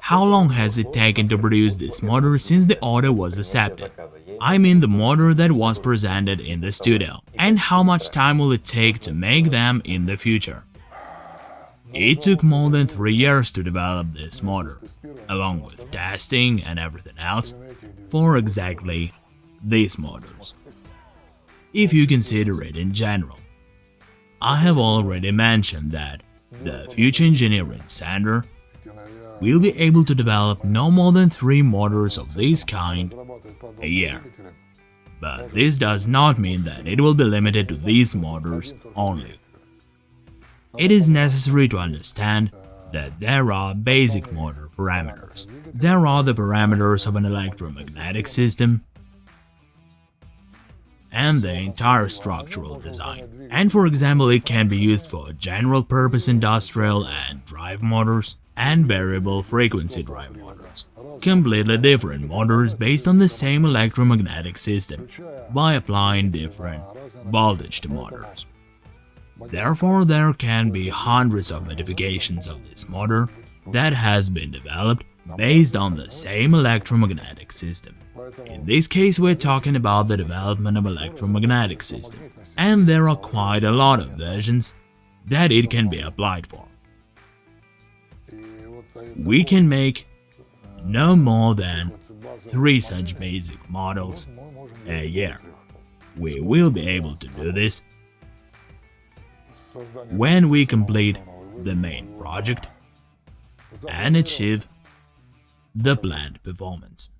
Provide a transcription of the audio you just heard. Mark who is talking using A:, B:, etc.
A: How long has it taken to produce this motor since the order was accepted? I mean the motor that was presented in the studio. And how much time will it take to make them in the future? It took more than three years to develop this motor, along with testing and everything else, for exactly these motors. If you consider it in general, I have already mentioned that the Future Engineering Center will be able to develop no more than three motors of this kind a year. But this does not mean that it will be limited to these motors only. It is necessary to understand that there are basic motor parameters. There are the parameters of an electromagnetic system and the entire structural design. And for example, it can be used for general-purpose industrial and drive motors and variable frequency drive motors. Completely different motors based on the same electromagnetic system by applying different voltage to motors. Therefore, there can be hundreds of modifications of this motor that has been developed based on the same electromagnetic system. In this case, we're talking about the development of electromagnetic system, and there are quite a lot of versions that it can be applied for. We can make no more than three such basic models a year. We will be able to do this when we complete the main project and achieve the planned performance.